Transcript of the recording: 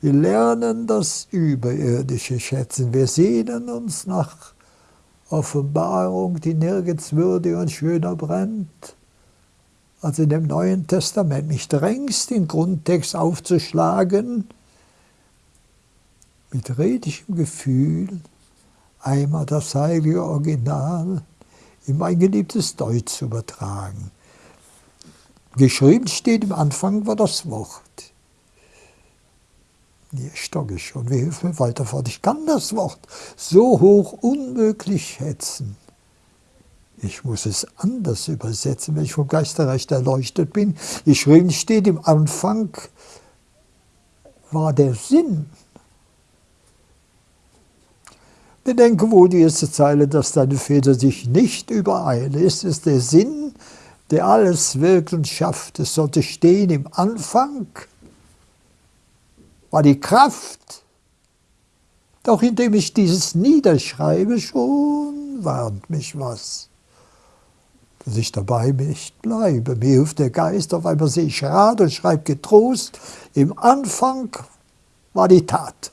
Wir lernen das Überirdische schätzen. Wir sehnen uns nach Offenbarung, die nirgends würdiger und schöner brennt als in dem Neuen Testament. Mich drängst, den Grundtext aufzuschlagen, mit redischem Gefühl einmal das heilige Original in mein geliebtes Deutsch zu übertragen. Geschrieben steht im Anfang war das Wort. Hier stocke ich schon, wie hilft mir weiter fort? Ich kann das Wort so hoch unmöglich schätzen. Ich muss es anders übersetzen, wenn ich vom Geisterreich erleuchtet bin. Geschrieben steht im Anfang war der Sinn. Bedenke wohl die erste Zeile, dass deine Väter sich nicht übereilen. Es ist der Sinn, der alles wirkt und schafft. Es sollte stehen im Anfang war die Kraft. Doch indem ich dieses niederschreibe, schon warnt mich was. Dass ich dabei nicht bleibe. Mir hilft der Geist, auf einmal sehe ich Rat und schreibe getrost, im Anfang war die Tat.